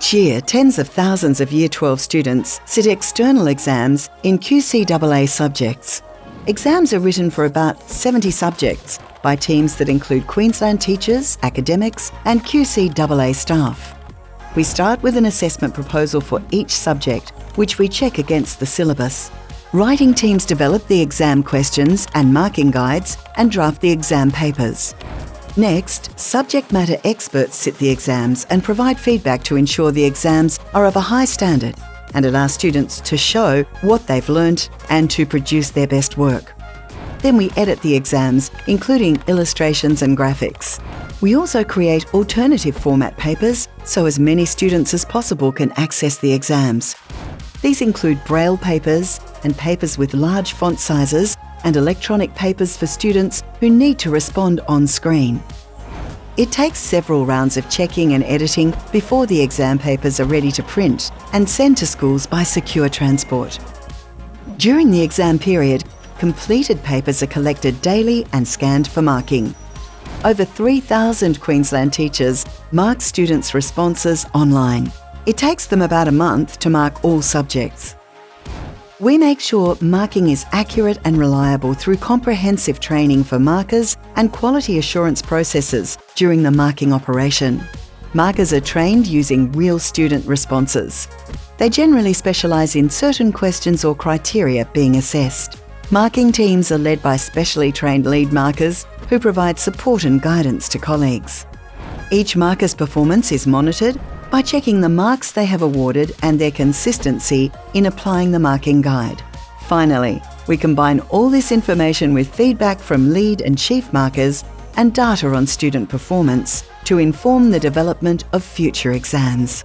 Each year, tens of thousands of Year 12 students sit external exams in QCAA subjects. Exams are written for about 70 subjects by teams that include Queensland teachers, academics, and QCAA staff. We start with an assessment proposal for each subject, which we check against the syllabus. Writing teams develop the exam questions and marking guides and draft the exam papers. Next, subject matter experts sit the exams and provide feedback to ensure the exams are of a high standard and allow students to show what they've learnt and to produce their best work. Then we edit the exams, including illustrations and graphics. We also create alternative format papers so as many students as possible can access the exams. These include braille papers and papers with large font sizes and electronic papers for students who need to respond on screen. It takes several rounds of checking and editing before the exam papers are ready to print and send to schools by secure transport. During the exam period, completed papers are collected daily and scanned for marking. Over 3,000 Queensland teachers mark students' responses online. It takes them about a month to mark all subjects. We make sure marking is accurate and reliable through comprehensive training for markers and quality assurance processes during the marking operation. Markers are trained using real student responses. They generally specialise in certain questions or criteria being assessed. Marking teams are led by specially trained lead markers who provide support and guidance to colleagues. Each marker's performance is monitored by checking the marks they have awarded and their consistency in applying the marking guide. Finally, we combine all this information with feedback from lead and chief markers and data on student performance to inform the development of future exams.